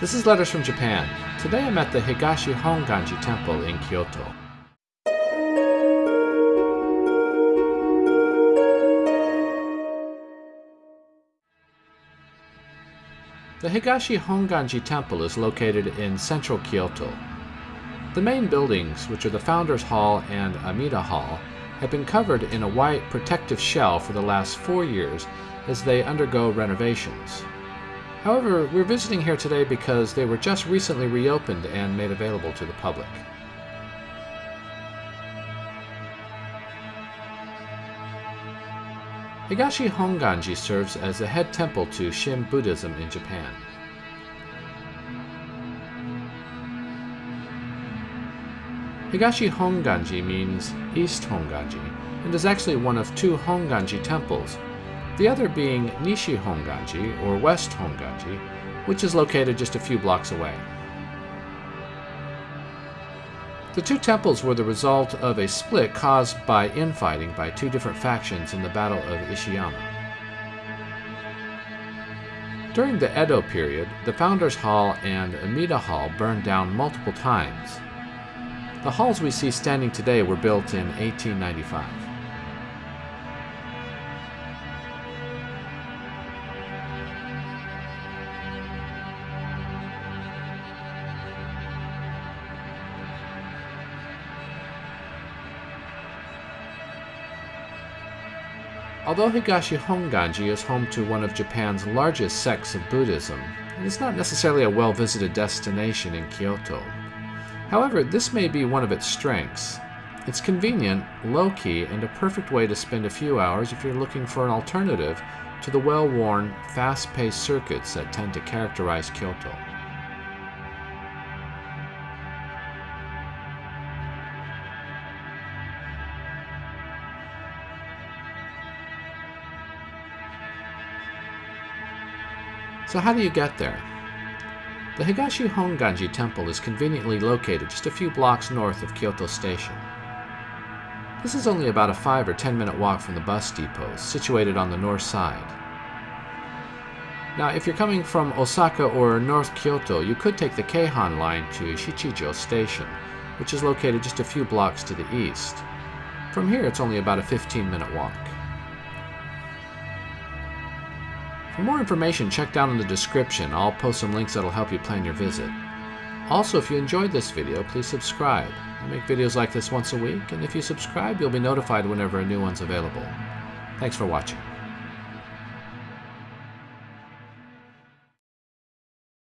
This is Letters from Japan. Today I'm at the Higashi Honganji Temple in Kyoto. The Higashi Honganji Temple is located in central Kyoto. The main buildings, which are the Founders Hall and Amida Hall, have been covered in a white protective shell for the last four years as they undergo renovations. However, we're visiting here today because they were just recently reopened and made available to the public. Higashi Honganji serves as the head temple to Shin Buddhism in Japan. Higashi Honganji means East Honganji and is actually one of two Honganji temples, the other being Nishi Honganji or West Honganji, which is located just a few blocks away. The two temples were the result of a split caused by infighting by two different factions in the Battle of Ishiyama. During the Edo period, the Founders Hall and Amida Hall burned down multiple times, the halls we see standing today were built in 1895. Although Higashi Honganji is home to one of Japan's largest sects of Buddhism, it is not necessarily a well-visited destination in Kyoto. However, this may be one of its strengths. It's convenient, low-key, and a perfect way to spend a few hours if you're looking for an alternative to the well-worn, fast-paced circuits that tend to characterize Kyoto. So how do you get there? The Higashi Honganji Temple is conveniently located just a few blocks north of Kyoto Station. This is only about a 5 or 10 minute walk from the bus depot, situated on the north side. Now, if you're coming from Osaka or North Kyoto, you could take the Keihan line to Shichijo Station, which is located just a few blocks to the east. From here, it's only about a 15 minute walk. For more information, check down in the description. I'll post some links that'll help you plan your visit. Also, if you enjoyed this video, please subscribe. I make videos like this once a week, and if you subscribe, you'll be notified whenever a new one's available. Thanks for watching.